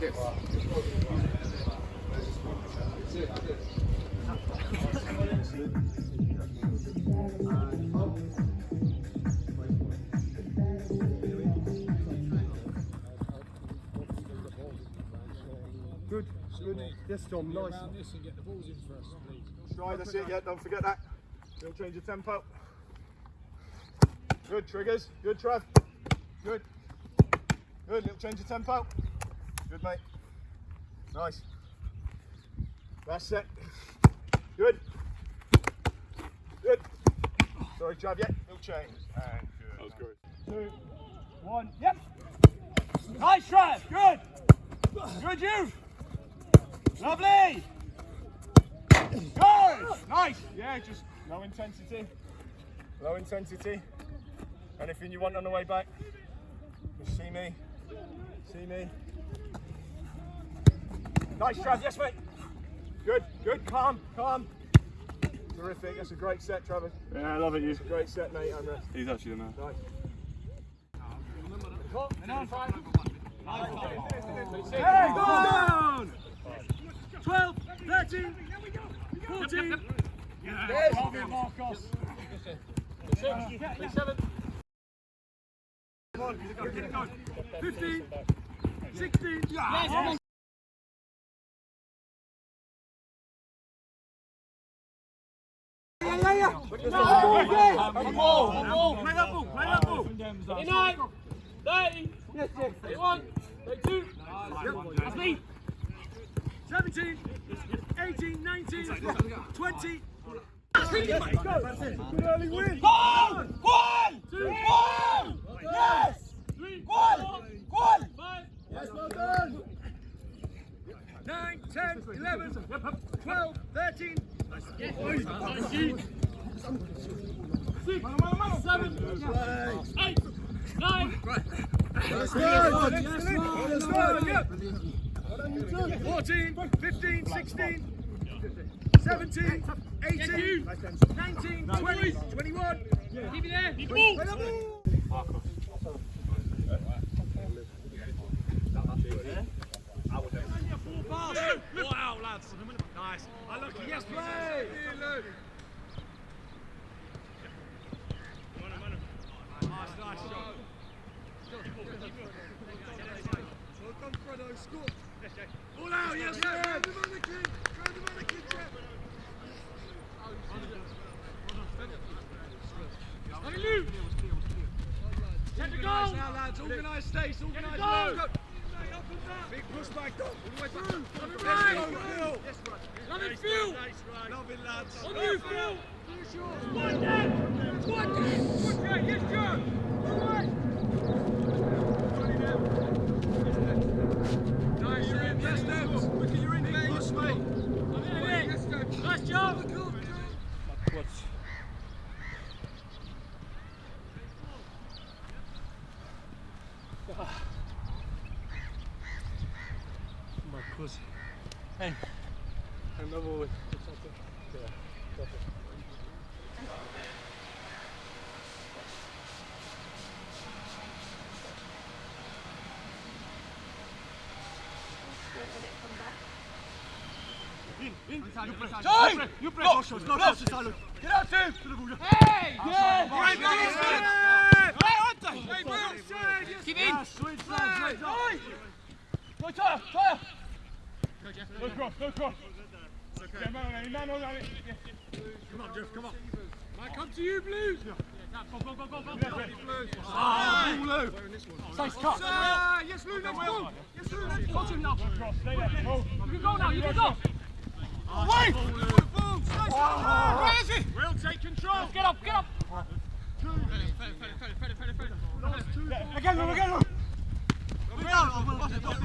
this. Good, good. Yes, John, nice. this and get the balls in first, please. Stride, that's it, yeah, don't forget that. Don't change your tempo. Good, triggers. Good, Trev. Good. Good, little change of tempo. Good, mate. Nice. Last set. Good. Good. Sorry, Trev, yeah, No change. And good. That was great. Two, one, yep. Nice, Trev, good. Good, you. Lovely. Good! Nice! Yeah, just low intensity. Low intensity. Anything you want on the way back? Just see me. See me. Nice, Trav. Yes, mate. Good, good. Calm, calm. Terrific. That's a great set, Travis. Yeah, I love it, you. It's a great set, mate. I'm rest. He's actually the man. Nice. Hey, go down! 12, 13, 14. Yes. Hold it, Marcos. Six, seven. 15, 16. Yes. One more, one more. Play 10, 11, 12, 13. Six, seven, eight, nine. Yes, well done. 14, 15, 16, 17, 18, 19, 20, 21. keep it there, keep the ball. Wow, lads. Nice. I look, yes, play. Nice, nice shot. Well done, Fredo. Score. All out, yes, sir. Grab the mannequin. Grab the mannequin, Jeff. On you. Check the Organised goal. now, lads. Organised stace. Organised go. Now. Big push back. All the way through. it Yes, right. go, Phil. Yes, right. Love it, Nice, Phil. Nice, right. Love it, lads. On you, Phil. Finish yours. One down. One down. Yes, John. All right. Nice, Em. Yes, Debs. Look at your in there. Yes, mate. I'm in it. Yes, Debs. Nice job. My pussy. Hey. Another one. Time! You break no shots, no shots, Salud. Get out, Tim! Hey. Yeah. Right, Hey, Hey, well said, yes. Keep in. Sweet side, Hey. Go, Tyler, Tyler! Go cross, go cross. Get man on it, man on it. Come on, Jeff, come on. Might come to you, Blues. Yeah. Go, go, go, go, go, Yeah, go. Ah, Lou. Nice cut. Ah, yes, Lou, let's go. Yes, Lou, let's go. Coach him now. Stay there. You can go now. You can go. Wait! Where is he? Will take control. Get up. Get up. Again, Lou, again, Lou. Love it, boys.